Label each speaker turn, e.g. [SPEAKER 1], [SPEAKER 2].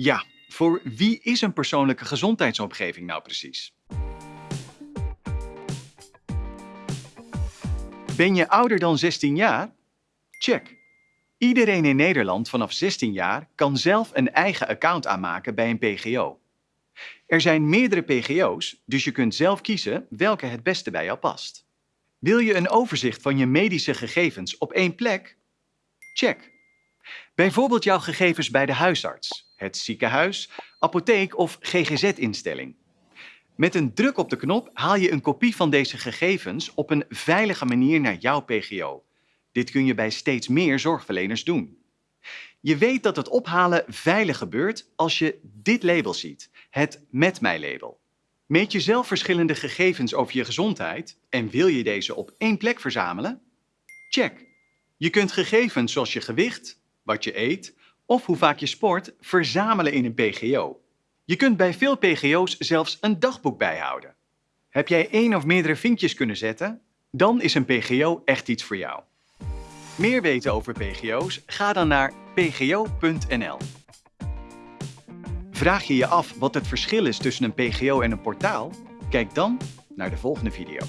[SPEAKER 1] Ja, voor wie is een persoonlijke gezondheidsomgeving nou precies? Ben je ouder dan 16 jaar? Check. Iedereen in Nederland vanaf 16 jaar kan zelf een eigen account aanmaken bij een PGO. Er zijn meerdere PGO's, dus je kunt zelf kiezen welke het beste bij jou past. Wil je een overzicht van je medische gegevens op één plek? Check. Bijvoorbeeld jouw gegevens bij de huisarts, het ziekenhuis, apotheek of GGZ-instelling. Met een druk op de knop haal je een kopie van deze gegevens op een veilige manier naar jouw PGO. Dit kun je bij steeds meer zorgverleners doen. Je weet dat het ophalen veilig gebeurt als je dit label ziet, het Met mij label. Meet je zelf verschillende gegevens over je gezondheid en wil je deze op één plek verzamelen? Check. Je kunt gegevens zoals je gewicht, wat je eet of hoe vaak je sport verzamelen in een PGO. Je kunt bij veel PGO's zelfs een dagboek bijhouden. Heb jij één of meerdere vinkjes kunnen zetten? Dan is een PGO echt iets voor jou. Meer weten over PGO's? Ga dan naar pgo.nl. Vraag je je af wat het verschil is tussen een PGO en een portaal? Kijk dan naar de volgende video.